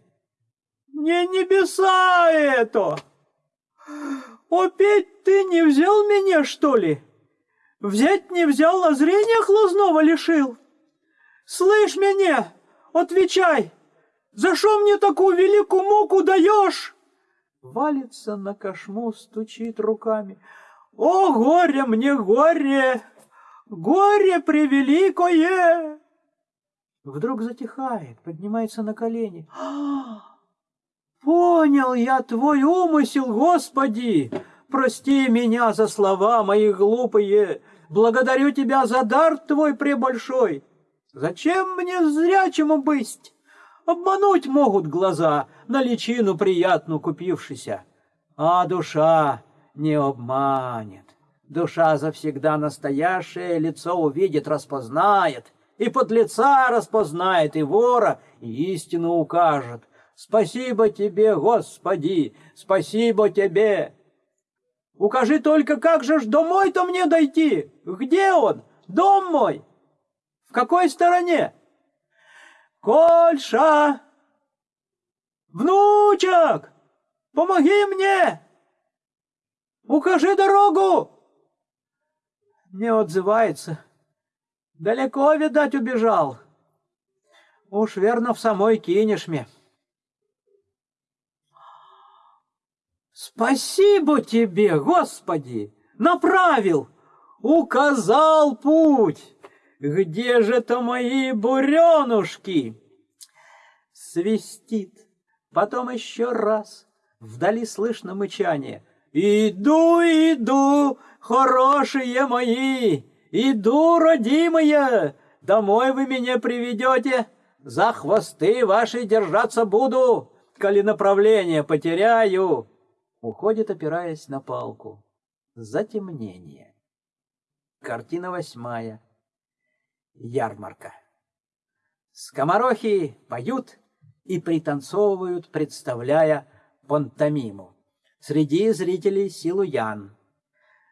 B: не небеса это! Опять ты не взял меня, что ли? Взять не взял, а зрения глазного лишил. Слышь меня, отвечай, за что мне такую великую муку даешь? Валится на кошму, стучит руками. О, горе мне, горе! Горе превеликое! Вдруг затихает, поднимается на колени. А, понял я твой умысел, Господи! Прости меня за слова мои глупые. Благодарю тебя за дар твой пребольшой. Зачем мне зрячему быть? Обмануть могут глаза, на личину приятную купившися. А душа не обманет. Душа завсегда настоящее лицо увидит, распознает, и под лица распознает, и вора, и истину укажет. Спасибо тебе, Господи, спасибо тебе. Укажи только, как же ж домой-то мне дойти? Где он? Дом мой? В какой стороне? Кольша! Внучек! Помоги мне! Укажи дорогу! Не отзывается. Далеко, видать, убежал. Уж верно в самой кинешме. Спасибо тебе, Господи! Направил, указал путь. Где же-то мои буренушки? Свистит. Потом еще раз. Вдали слышно мычание. Иду, иду, хорошие мои, иду, родимые, домой вы меня приведете, за хвосты ваши держаться буду, коли направление потеряю. Уходит, опираясь на палку. Затемнение. Картина восьмая. Ярмарка. Скоморохи поют и пританцовывают, представляя пантомиму.
A: Среди зрителей Силуян.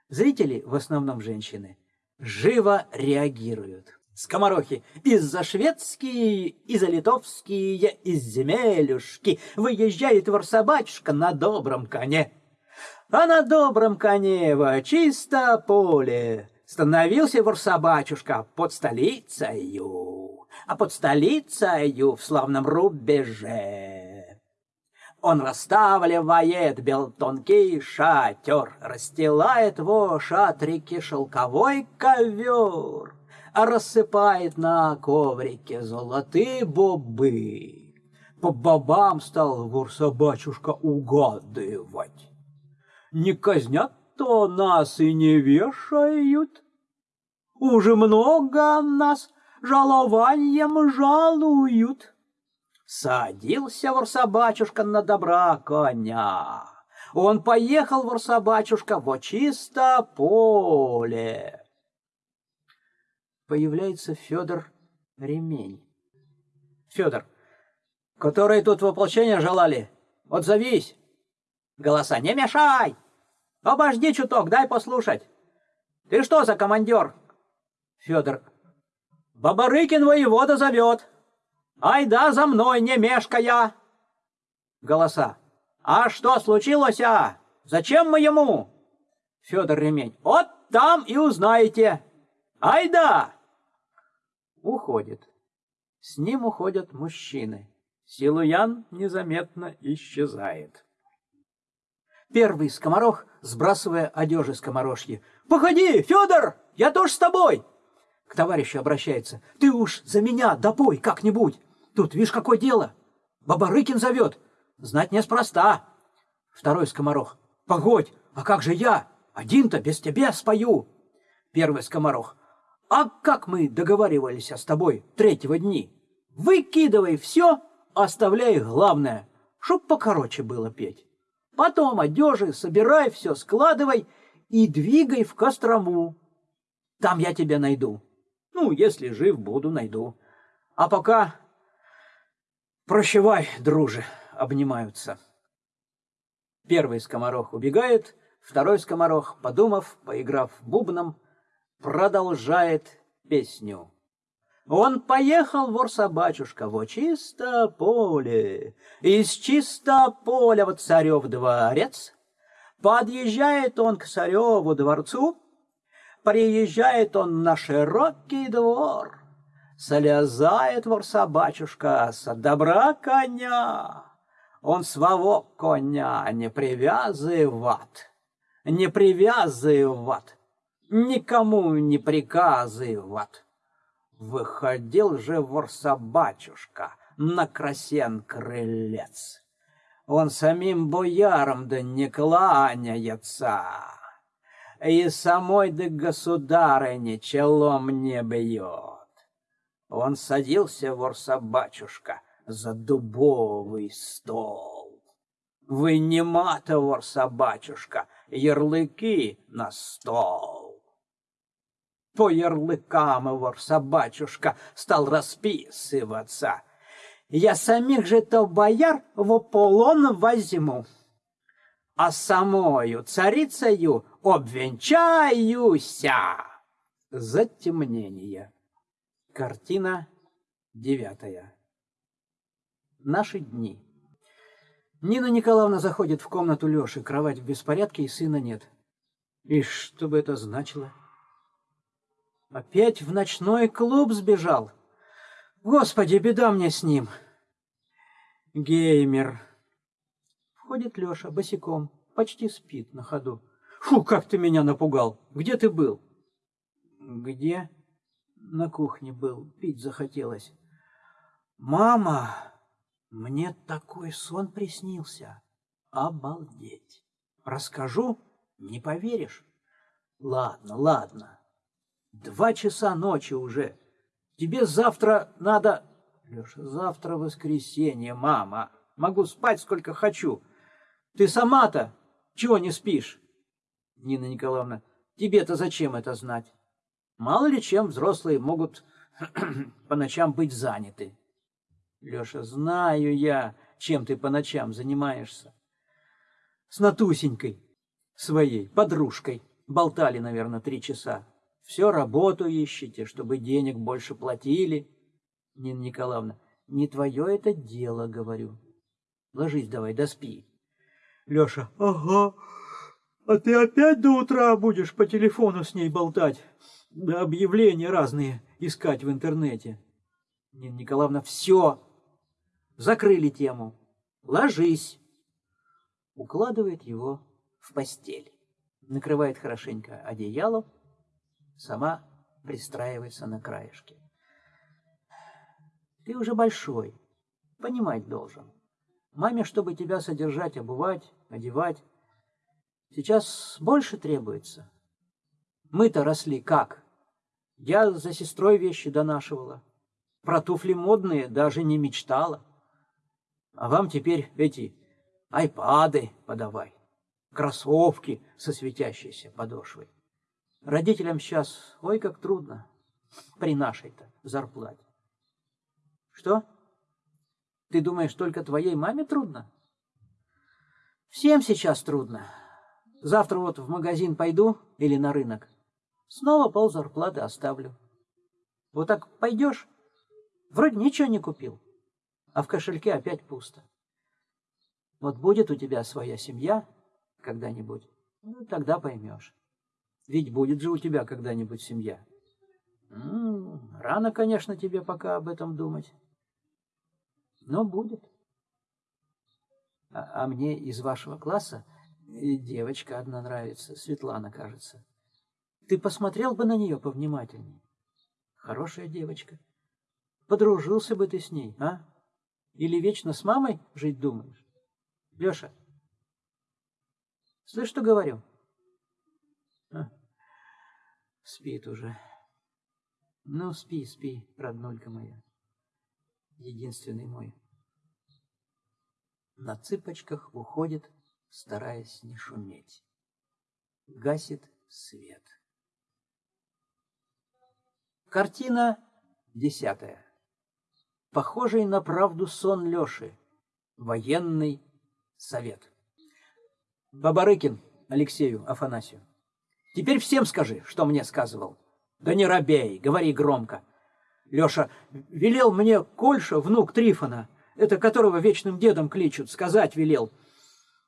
A: Зрители, в основном женщины, живо реагируют. Скоморохи из-за шведские, из-за литовские, из земелюшки выезжает ворсобачка на добром коне. А на добром коне во чисто поле становился ворсобачушка под столицею, а под столицею в славном рубеже. Он расставливает бел тонкий шатер, расстилает во шатрике шелковой ковер рассыпает на коврике золотые бобы. По бобам стал вор-собачушка угадывать. Не казнят-то нас и не вешают. Уже много нас жалованием жалуют. Садился вор-собачушка на добра коня. Он поехал, вор-собачушка, во чисто поле появляется Федор Ремень. Федор, которые тут воплощение желали, отзовись. Голоса, не мешай! Обожди чуток, дай послушать. Ты что за командир? Федор, Бабарыкин воевода зовет. Ай да за мной, не мешкая. Голоса, а что случилось, а? Зачем мы ему? Федор Ремень, вот там и узнаете. Ай да! Уходит. С ним уходят мужчины. Силуян незаметно исчезает. Первый скоморох, сбрасывая одежи скоморожьи. «Погоди, Федор, я тоже с тобой!» К товарищу обращается. «Ты уж за меня допой как-нибудь! Тут, видишь, какое дело! Бабарыкин зовет! Знать неспроста!» Второй скоморох. «Погодь, а как же я? Один-то без тебя спою!» Первый скоморох. А как мы договаривались с тобой третьего дни? Выкидывай все, оставляй главное, чтоб покороче было петь. Потом одежи собирай все, складывай и двигай в Кострому. Там я тебя найду. Ну, если жив буду, найду. А пока прощавай, друже, обнимаются. Первый скоморох убегает, второй скоморох, подумав, поиграв бубном, продолжает песню. Он поехал, вор-собачушка, во чисто поле, Из чисто поля в царев дворец. Подъезжает он к цареву дворцу, Приезжает он на широкий двор. Слезает вор-собачушка с добра коня. Он своего коня не привязывает, не привязывает никому не приказывать. Выходил же вор-собачушка на красен крылец. Он самим боярам да не кланяется, и самой да государыне челом не бьет. Он садился, вор-собачушка, за дубовый стол. Вынимата, вор-собачушка, ярлыки на стол по ярлыкам его собачушка стал расписываться. Я самих же то бояр в полон возьму, а самою царицею обвенчаюся. Затемнение. Картина девятая. Наши дни. Нина Николаевна заходит в комнату Лёши, кровать в беспорядке и сына нет. И что бы это значило? Опять в ночной клуб сбежал. Господи, беда мне с ним. Геймер. Входит Леша босиком, почти спит на ходу. Фу, как ты меня напугал. Где ты был? Где? На кухне был, пить захотелось. Мама, мне такой сон приснился. Обалдеть. Расскажу, не поверишь. Ладно, ладно. Два часа ночи уже. Тебе завтра надо... Леша, завтра воскресенье, мама. Могу спать сколько хочу. Ты сама-то чего не спишь? Нина Николаевна, тебе-то зачем это знать? Мало ли чем взрослые могут *clears throat* по ночам быть заняты. Леша, знаю я, чем ты по ночам занимаешься.
B: с Натусенькой своей, подружкой. Болтали, наверное, три часа. Все работу ищете, чтобы денег больше платили. Нина Николаевна, не твое это дело, говорю. Ложись давай, доспи. Леша, ага, а ты опять до утра будешь по телефону с ней болтать, да объявления разные искать в интернете. Нина Николаевна, все, закрыли тему. Ложись. Укладывает его в постель. Накрывает хорошенько одеялом, сама пристраивается на краешке. Ты уже большой, понимать должен. Маме, чтобы тебя содержать, обувать, одевать, сейчас больше требуется. Мы-то росли как? Я за сестрой вещи донашивала. Про туфли модные даже не мечтала. А вам теперь эти айпады подавай, кроссовки со светящейся подошвой. Родителям сейчас, ой, как трудно при нашей-то зарплате. Что? Ты думаешь, только твоей маме трудно? Всем сейчас трудно. Завтра вот в магазин пойду или на рынок. Снова пол зарплаты оставлю. Вот так пойдешь, вроде ничего не купил, а в кошельке опять пусто. Вот будет у тебя своя семья когда-нибудь, ну, тогда поймешь. Ведь будет же у тебя когда-нибудь семья. М рано, конечно, тебе пока об этом думать. Но будет. А, а мне из вашего класса девочка одна нравится, Светлана, кажется. Ты посмотрел бы на нее повнимательнее. Хорошая девочка. Подружился бы ты с ней, а? Или вечно с мамой жить думаешь? Леша, слышь, что говорю? Спит уже. Ну, спи, спи, роднулька моя единственный мой. На цыпочках уходит, стараясь не шуметь. Гасит свет. Картина десятая. Похожий на правду сон Леши. Военный совет. Бабарыкин Алексею Афанасию. Теперь всем скажи, что мне сказывал. Да не робей, говори громко. Леша велел мне Кольша, внук Трифона, это которого вечным дедом кличут, сказать велел.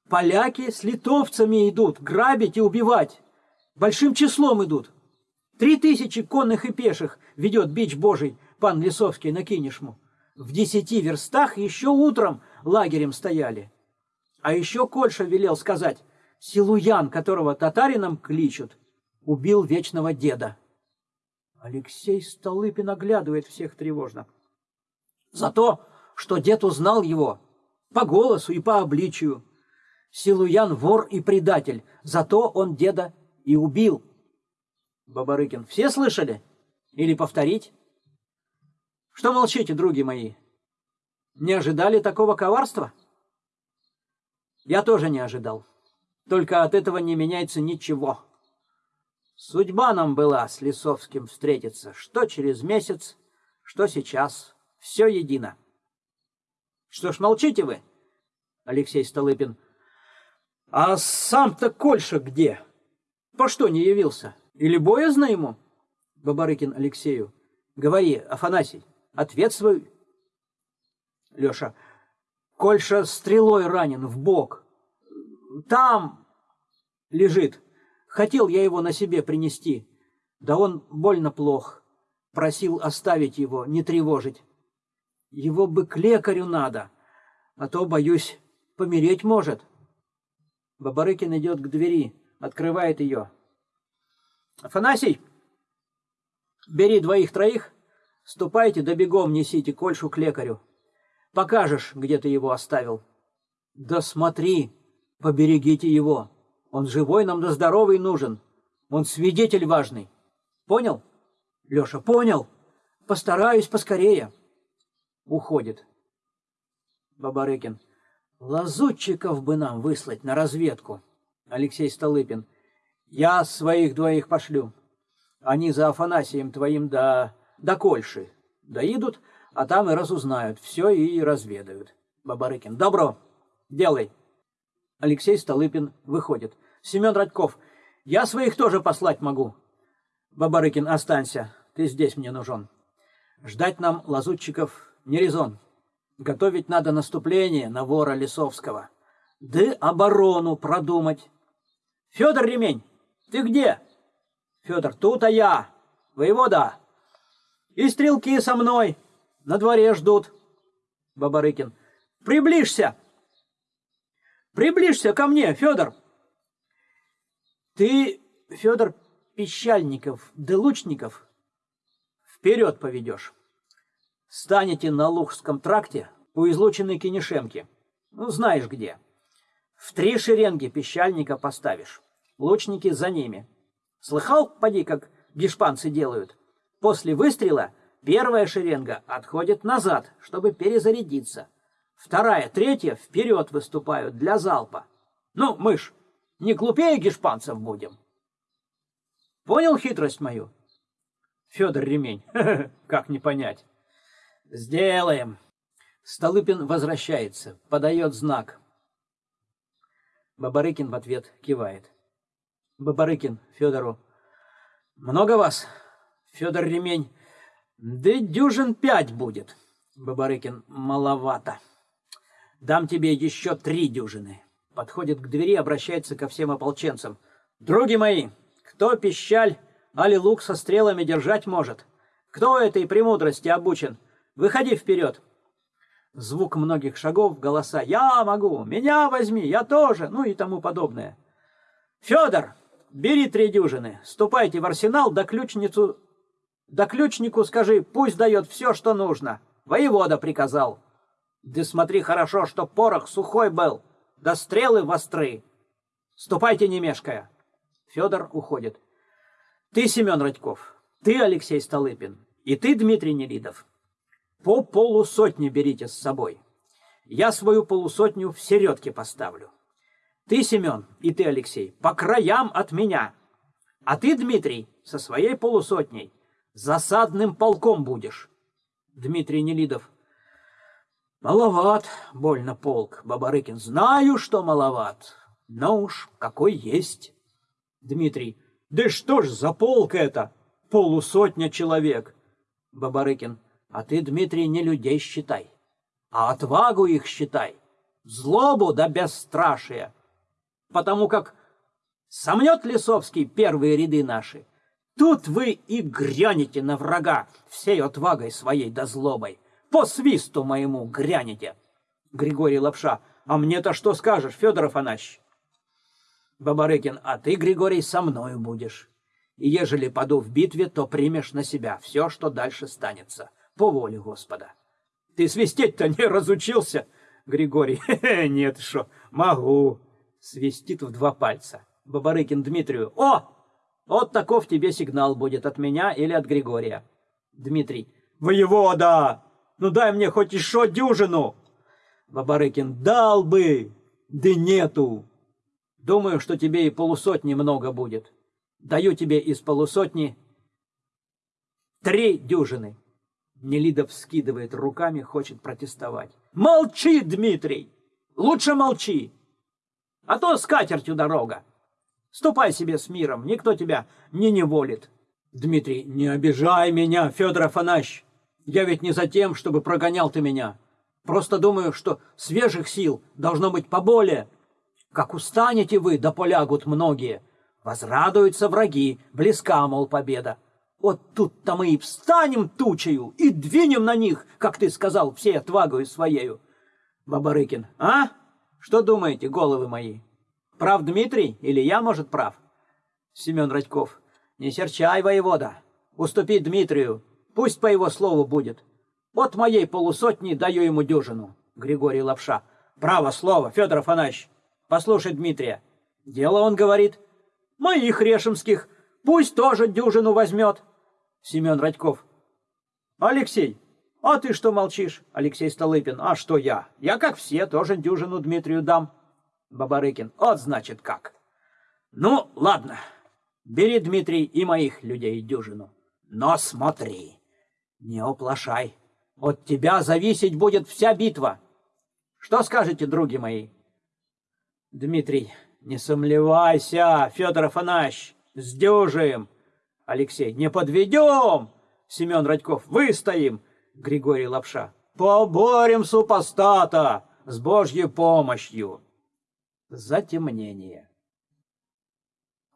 B: Поляки с литовцами идут, грабить и убивать. Большим числом идут. Три тысячи конных и пеших ведет бич божий пан Лисовский на Кинешму. В десяти верстах еще утром лагерем стояли. А еще Кольша велел сказать, Силуян, которого татарином кличут, убил вечного деда. Алексей Столыпин оглядывает всех тревожно. За то, что дед узнал его по голосу и по обличию. Силуян вор и предатель, зато он деда и убил. Бабарыкин, все слышали? Или повторить? Что молчите, други мои? Не ожидали такого коварства? Я тоже не ожидал. Только от этого не меняется ничего. Судьба нам была с Лисовским встретиться, что через месяц, что сейчас, все едино. Что ж, молчите вы, Алексей Столыпин. А сам-то Кольша где? По что не явился? Или боязно ему? Бабарыкин Алексею. Говори, Афанасий, ответствуй. Леша. Кольша стрелой ранен в бок. Там лежит. Хотел я его на себе принести, да он больно плох. Просил оставить его, не тревожить. Его бы к лекарю надо, а то, боюсь, помереть может. Бабарыкин идет к двери, открывает ее. Афанасий, бери двоих-троих, ступайте да бегом несите Кольшу к лекарю. Покажешь, где ты его оставил. Да смотри, поберегите его. Он живой нам да здоровый нужен. Он свидетель важный. Понял? Леша, понял. Постараюсь поскорее. Уходит. Бабарыкин. Лазутчиков бы нам выслать на разведку. Алексей Столыпин. Я своих двоих пошлю. Они за Афанасием твоим до, до Кольши доедут, а там и разузнают все и разведают. Бабарыкин. Добро, делай. Алексей Столыпин выходит. Семен Радьков, я своих тоже послать могу. Бабарыкин, останься, ты здесь мне нужен. Ждать нам лазутчиков не резон. Готовить надо наступление на вора Лисовского. Да оборону продумать. Федор Ремень, ты где? Федор, тут, а я. Воевода. И стрелки со мной. На дворе ждут. Бабарыкин, приближься. Приближься ко мне, Федор. Ты, Федор Пещальников, да Лучников, вперед поведешь. Станете на Лухском тракте у излученной Кенешемки. Ну, знаешь где. В три шеренги пещальника поставишь. Лучники за ними. Слыхал, поди, как гешпанцы делают? После выстрела первая шеренга отходит назад, чтобы перезарядиться. Вторая, третья вперед выступают для залпа. Ну, мышь, не глупее гешпанцев будем. Понял хитрость мою? Федор Ремень, *laughs* как не понять. Сделаем. Столыпин возвращается, подает знак. Бабарыкин в ответ кивает. Бабарыкин Федору. Много вас, Федор Ремень? Да дюжин пять будет. Бабарыкин. Маловато. Дам тебе еще три дюжины. Подходит к двери, обращается ко всем ополченцам. Други мои, кто пищаль, али лук со стрелами держать может? Кто этой премудрости обучен? Выходи вперед. Звук многих шагов, голоса «Я могу! Меня возьми! Я тоже!» ну и тому подобное. «Федор, бери три дюжины, ступайте в арсенал, да ключницу... Да ключнику скажи, пусть дает все, что нужно. Воевода приказал. Да смотри хорошо, что порох сухой был, да стрелы востры. Ступайте, не мешкая». Федор уходит. «Ты, Семен Радьков, ты, Алексей Столыпин, и ты, Дмитрий Нелидов, по полусотне берите с собой. Я свою полусотню в середке поставлю. Ты, Семен, и ты, Алексей, по краям от меня. А ты, Дмитрий, со своей полусотней засадным полком будешь. Дмитрий Нелидов. Маловат, больно полк, Бабарыкин. Знаю, что маловат, но уж какой есть. Дмитрий. Да что ж за полк это? Полусотня человек. Бабарыкин. А ты, Дмитрий, не людей считай, а отвагу их считай, злобу да бесстрашие. Потому как сомнет Лисовский первые ряды наши, тут вы и грянете на врага всей отвагой своей да злобой. По свисту моему грянете. Григорий Лапша, а мне-то что скажешь, Федор Афанасьевич? Бабарыкин, а ты, Григорий, со мною будешь. И ежели паду в битве, то примешь на себя все, что дальше станется по воле Господа. Ты свистеть-то не разучился, Григорий? *laughs* Нет, что, могу. Свистит в два пальца. Бабарыкин Дмитрию. О! Вот таков тебе сигнал будет от меня или от Григория. Дмитрий. Воевода! Ну дай мне хоть еще дюжину. Бабарыкин. Дал бы, да нету. Думаю, что тебе и полусотни много будет. Даю тебе из полусотни три дюжины. Нелидов скидывает руками, хочет протестовать. «Молчи, Дмитрий! Лучше молчи! А то с катертью дорога! Ступай себе с миром, никто тебя не неволит!» «Дмитрий, не обижай меня, Федор Афанасьевич! Я ведь не за тем, чтобы прогонял ты меня. Просто думаю, что свежих сил должно быть поболее. Как устанете вы, да полягут многие. Возрадуются враги, близка, мол, победа. Вот тут-то мы и встанем тучею и двинем на них, как ты сказал, всей отвагою своею. Бабарыкин, а? Что думаете, головы мои? Прав Дмитрий или я, может, прав? Семен Радьков, не серчай, воевода. Уступи Дмитрию, пусть по его слову будет. Вот моей полусотни даю ему дюжину. Григорий Лапша. Право слово, Федор Афанасьевич. Послушай Дмитрия. Дело, он говорит, моих решемских, пусть тоже дюжину возьмет. Семен Радьков. Алексей, а ты что молчишь? Алексей Столыпин. А что я? Я, как все, тоже дюжину Дмитрию дам. Бабарыкин. Вот значит как. Ну, ладно. Бери, Дмитрий, и моих людей дюжину. Но смотри, не оплошай. От тебя зависеть будет вся битва. Что скажете, други мои?
A: Дмитрий, не сомневайся, Федор Афанасьевич, сдюжим. Алексей, не подведем. Семен Радьков, выстоим. Григорий Лапша, поборем супостата с Божьей помощью. Затемнение.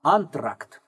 A: Антракт.